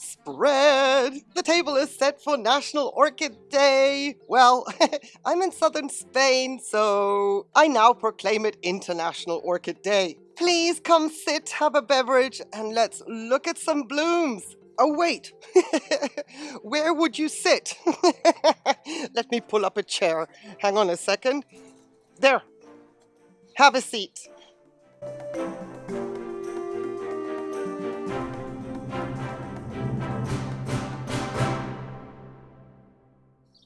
spread. The table is set for National Orchid Day. Well, I'm in southern Spain, so I now proclaim it International Orchid Day. Please come sit, have a beverage, and let's look at some blooms. Oh, wait. Where would you sit? Let me pull up a chair. Hang on a second. There. Have a seat.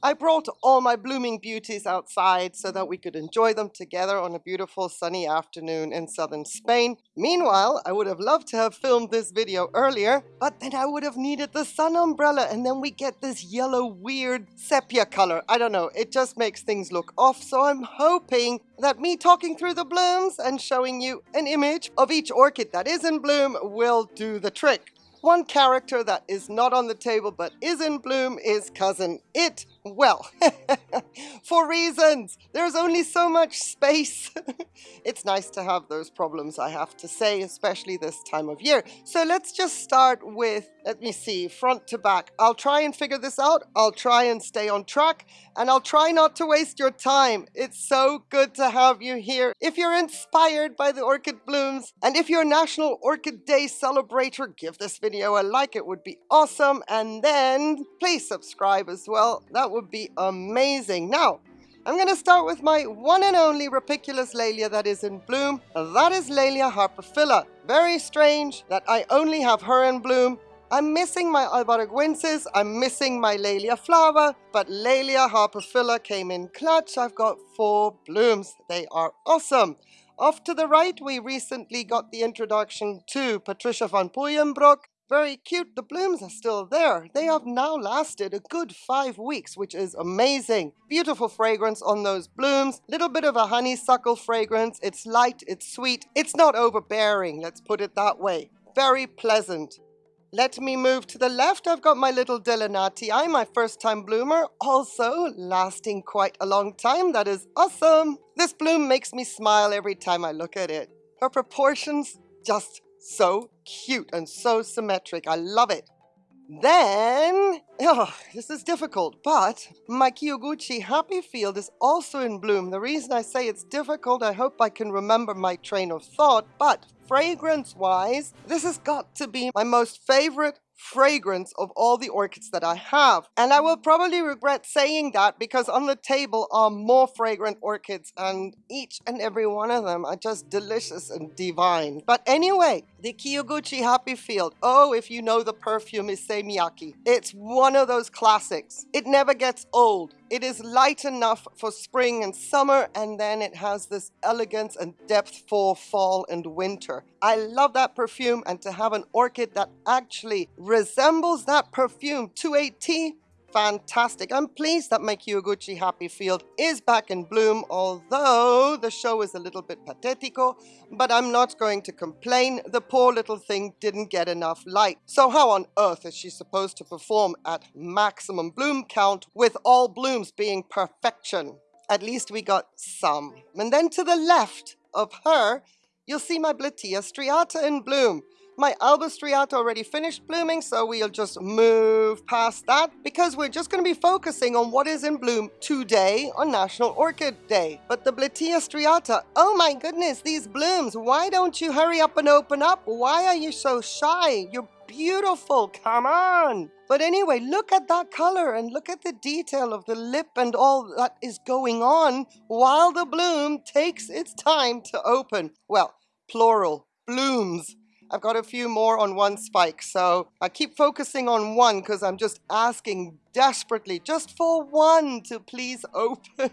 I brought all my blooming beauties outside so that we could enjoy them together on a beautiful sunny afternoon in southern Spain. Meanwhile, I would have loved to have filmed this video earlier, but then I would have needed the sun umbrella and then we get this yellow weird sepia color. I don't know, it just makes things look off, so I'm hoping that me talking through the blooms and showing you an image of each orchid that is in bloom will do the trick. One character that is not on the table but is in bloom is Cousin It. Well, for reasons. There's only so much space. it's nice to have those problems, I have to say, especially this time of year. So let's just start with, let me see, front to back. I'll try and figure this out. I'll try and stay on track and I'll try not to waste your time. It's so good to have you here. If you're inspired by the orchid blooms and if you're National Orchid Day celebrator, give this video a like. It would be awesome. And then please subscribe as well. That would be amazing. Now, I'm going to start with my one and only rupicolous Laelia that is in bloom. That is Laelia harpophylla. Very strange that I only have her in bloom. I'm missing my Albaraguensis, I'm missing my Laelia flava, but Laelia harpophylla came in clutch. I've got four blooms. They are awesome. Off to the right, we recently got the introduction to Patricia van Puyenbroek. Very cute. The blooms are still there. They have now lasted a good five weeks, which is amazing. Beautiful fragrance on those blooms. Little bit of a honeysuckle fragrance. It's light, it's sweet. It's not overbearing, let's put it that way. Very pleasant. Let me move to the left. I've got my little Delenatii, my first time bloomer, also lasting quite a long time. That is awesome. This bloom makes me smile every time I look at it. Her proportions, just so cute and so symmetric. I love it. Then, oh, this is difficult, but my Kiyoguchi Happy Field is also in bloom. The reason I say it's difficult, I hope I can remember my train of thought, but fragrance-wise, this has got to be my most favorite fragrance of all the orchids that I have. And I will probably regret saying that because on the table are more fragrant orchids and each and every one of them are just delicious and divine. But anyway, the Kiyoguchi Happy Field. Oh, if you know the perfume Issey Miyake. It's one of those classics. It never gets old. It is light enough for spring and summer, and then it has this elegance and depth for fall and winter. I love that perfume, and to have an orchid that actually resembles that perfume to a T, fantastic. I'm pleased that my Kiyoguchi Happy Field is back in bloom, although the show is a little bit patetico, but I'm not going to complain. The poor little thing didn't get enough light. So how on earth is she supposed to perform at maximum bloom count with all blooms being perfection? At least we got some. And then to the left of her, you'll see my Bletilla striata in bloom. My Alba striata already finished blooming, so we'll just move past that because we're just going to be focusing on what is in bloom today on National Orchid Day. But the Bletilla striata, oh my goodness, these blooms, why don't you hurry up and open up? Why are you so shy? You're beautiful, come on! But anyway, look at that color and look at the detail of the lip and all that is going on while the bloom takes its time to open. Well, plural, blooms. I've got a few more on one spike, so I keep focusing on one because I'm just asking desperately just for one to please open.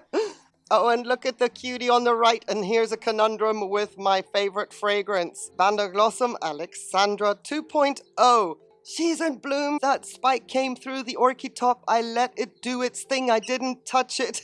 oh, and look at the cutie on the right, and here's a conundrum with my favorite fragrance, Vanda-Glossum Alexandra 2.0. She's in bloom. That spike came through the orchid top. I let it do its thing. I didn't touch it.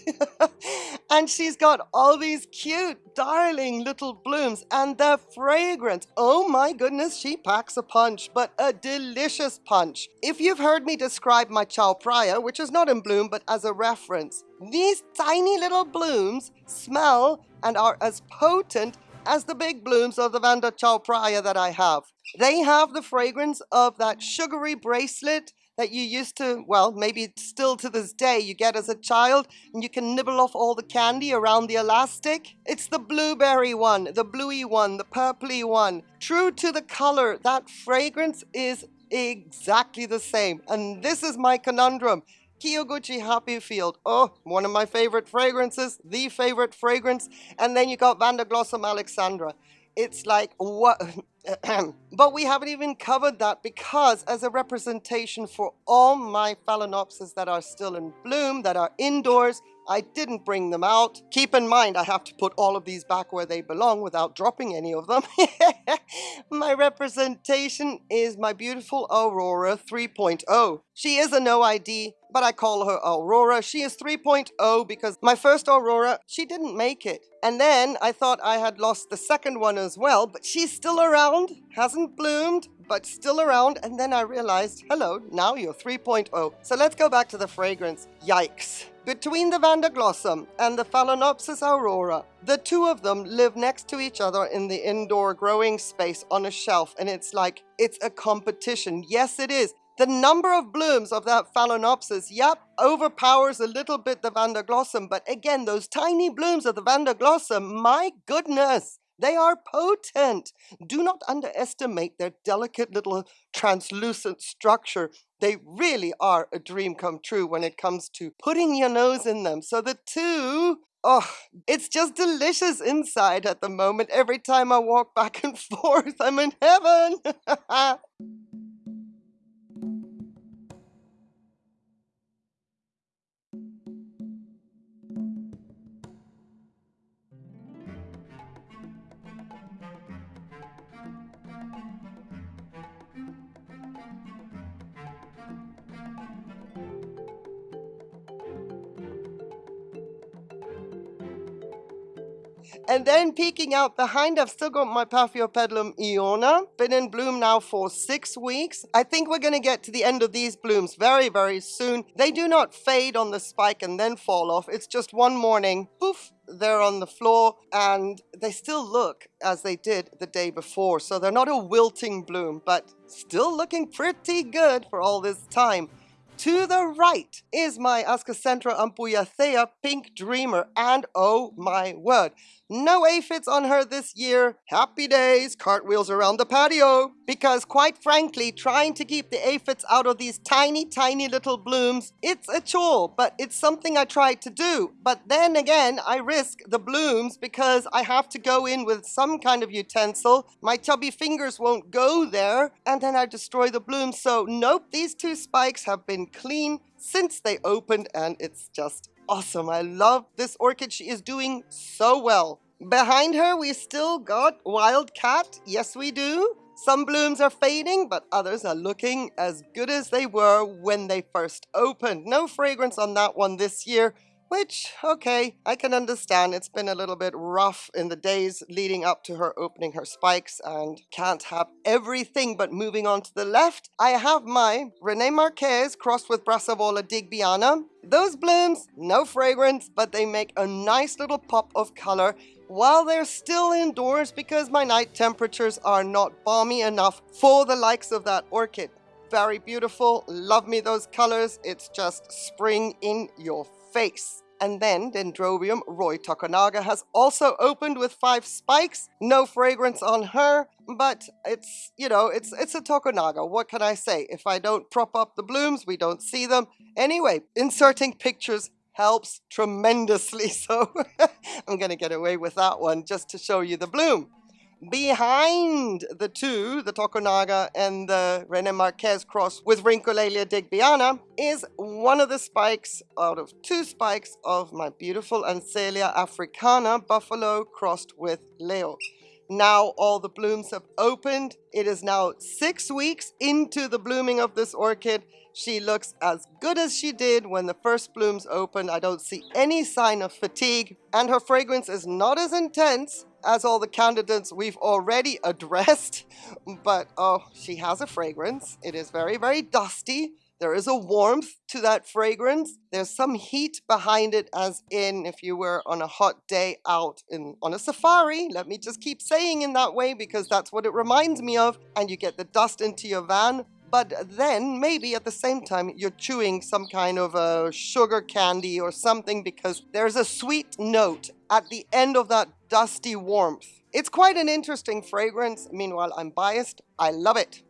and she's got all these cute, darling little blooms and the fragrance. Oh my goodness, she packs a punch, but a delicious punch. If you've heard me describe my Chao Phraya, which is not in bloom, but as a reference, these tiny little blooms smell and are as potent as the big blooms of the Vanda Chao that I have. They have the fragrance of that sugary bracelet that you used to, well, maybe still to this day, you get as a child and you can nibble off all the candy around the elastic. It's the blueberry one, the bluey one, the purpley one. True to the color, that fragrance is exactly the same. And this is my conundrum. Kiyoguchi Happy Field. Oh, one of my favorite fragrances, the favorite fragrance. And then you got Vanderglossum Alexandra. It's like, what? but we haven't even covered that because as a representation for all my phalaenopsis that are still in bloom, that are indoors, I didn't bring them out. Keep in mind, I have to put all of these back where they belong without dropping any of them. my representation is my beautiful Aurora 3.0. She is a no ID, but I call her Aurora. She is 3.0 because my first Aurora, she didn't make it. And then I thought I had lost the second one as well, but she's still around, hasn't bloomed, but still around. And then I realized, hello, now you're 3.0. So let's go back to the fragrance. Yikes. Between the Vanderglossum and the Phalaenopsis aurora, the two of them live next to each other in the indoor growing space on a shelf, and it's like, it's a competition. Yes, it is. The number of blooms of that Phalaenopsis, yep, overpowers a little bit the Vanderglossum, but again, those tiny blooms of the Vanderglossum, my goodness, they are potent. Do not underestimate their delicate little translucent structure. They really are a dream come true when it comes to putting your nose in them. So the two, oh, it's just delicious inside at the moment. Every time I walk back and forth, I'm in heaven. And then peeking out behind, I've still got my Paphiopedilum Iona. Been in bloom now for six weeks. I think we're going to get to the end of these blooms very, very soon. They do not fade on the spike and then fall off. It's just one morning, poof, they're on the floor and they still look as they did the day before. So they're not a wilting bloom, but still looking pretty good for all this time. To the right is my Ascocentrum ampullaceum Pink Dreamer, and oh my word, no aphids on her this year. Happy days, cartwheels around the patio. Because quite frankly, trying to keep the aphids out of these tiny, tiny little blooms, it's a chore, but it's something I try to do. But then again, I risk the blooms because I have to go in with some kind of utensil. My chubby fingers won't go there, and then I destroy the blooms. So nope, these two spikes have been clean since they opened, and it's just awesome. I love this orchid. She is doing so well. Behind her, we still got Wildcat. Yes, we do. Some blooms are fading, but others are looking as good as they were when they first opened. No fragrance on that one this year, which, okay, I can understand. It's been a little bit rough in the days leading up to her opening her spikes and can't have everything. But moving on to the left, I have my Rene Marquez crossed with Brassavola digbyana. Those blooms, no fragrance, but they make a nice little pop of color while they're still indoors because my night temperatures are not balmy enough for the likes of that orchid. Very beautiful, love me those colors, it's just spring in your face. And then Dendrobium Roy Tokunaga has also opened with five spikes. No fragrance on her, but it's, you know, it's it's a Tokunaga. What can I say? If I don't prop up the blooms, we don't see them. Anyway, inserting pictures helps tremendously. So I'm going to get away with that one just to show you the bloom. Behind the two, the Tokunaga and the Rene Marquez cross with Rhyncholaelia digbyana, is one of the spikes out of two spikes of my beautiful Ansellia africana buffalo crossed with Leo. Now all the blooms have opened. It is now six weeks into the blooming of this orchid. She looks as good as she did when the first blooms opened. I don't see any sign of fatigue. And her fragrance is not as intense as all the candidates we've already addressed. But oh, she has a fragrance. It is very, very dusty. There is a warmth to that fragrance. There's some heat behind it as in if you were on a hot day out in on a safari. Let me just keep saying in that way because that's what it reminds me of. And you get the dust into your van but then maybe at the same time you're chewing some kind of a sugar candy or something because there's a sweet note at the end of that dusty warmth. It's quite an interesting fragrance. Meanwhile, I'm biased. I love it.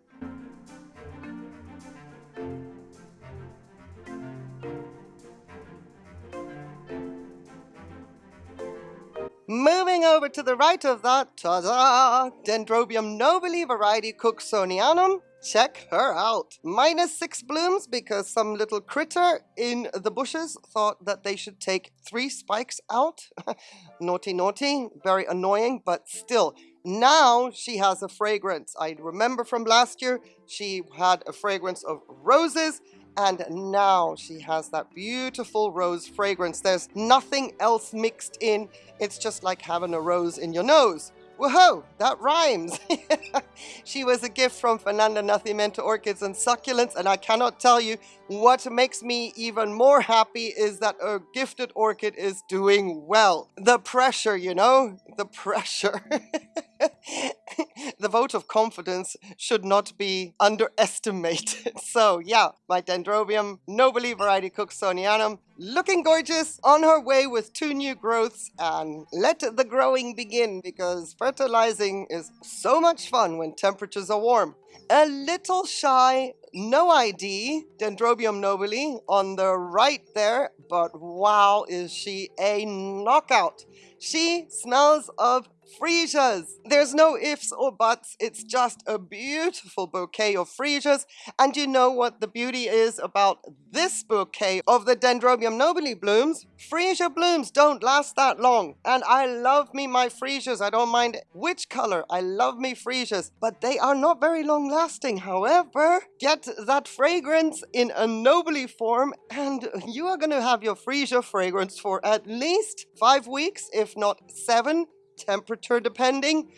Moving over to the right of that, ta-da! Dendrobium nobile variety Cooksonianum check her out. Minus six blooms because some little critter in the bushes thought that they should take three spikes out. naughty, naughty, very annoying, but still. Now she has a fragrance. I remember from last year, she had a fragrance of roses and now she has that beautiful rose fragrance. There's nothing else mixed in. It's just like having a rose in your nose. Whoa, that rhymes. she was a gift from Fernanda Nacimiento Orchids and Succulents, and I cannot tell you what makes me even more happy is that a gifted orchid is doing well. The pressure, you know, the pressure. the vote of confidence should not be underestimated. So yeah, my Dendrobium nobile variety Cooksonianum looking gorgeous on her way with two new growths and let the growing begin because fertilizing is so much fun when temperatures are warm. A little shy, no ID, Dendrobium nobile on the right there, but wow, is she a knockout. She smells of freesias. There's no ifs or buts. It's just a beautiful bouquet of freesias. And you know what the beauty is about this bouquet of the Dendrobium nobile blooms? Freesia blooms don't last that long. And I love me my freesias. I don't mind which color. I love me freesias. But they are not very long lasting. However, get that fragrance in a nobile form and you are going to have your freesia fragrance for at least five weeks, if not seven temperature depending.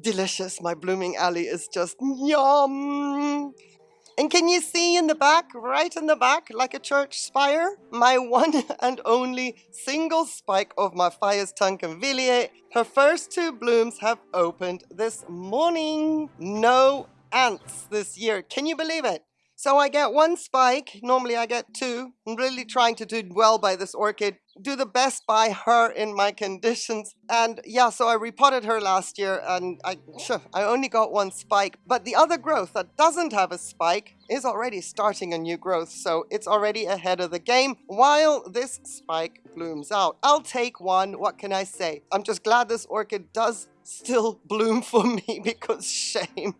Delicious. My blooming alley is just yum. And can you see in the back, right in the back, like a church spire, my one and only single spike of my Phaius tankervilleae. Her first two blooms have opened this morning. No ants this year. Can you believe it? So I get one spike, normally I get two. I'm really trying to do well by this orchid, do the best by her in my conditions. And yeah, so I repotted her last year and I, oh. sure, I only got one spike. But the other growth that doesn't have a spike is already starting a new growth. So it's already ahead of the game while this spike blooms out. I'll take one, what can I say? I'm just glad this orchid does still bloom for me because shame.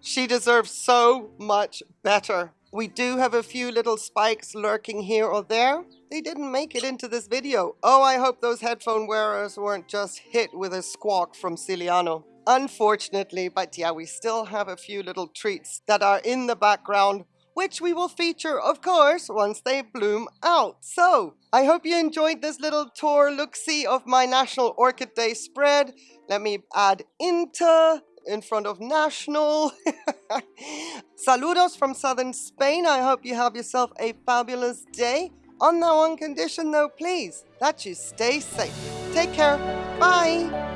she deserves so much better. We do have a few little spikes lurking here or there. They didn't make it into this video. Oh, I hope those headphone wearers weren't just hit with a squawk from Ciliano. Unfortunately, but yeah, we still have a few little treats that are in the background which we will feature, of course, once they bloom out. So, I hope you enjoyed this little tour look-see of my National Orchid Day spread. Let me add Inter in front of National. Saludos from southern Spain. I hope you have yourself a fabulous day. On that one condition though, please, that you stay safe. Take care. Bye.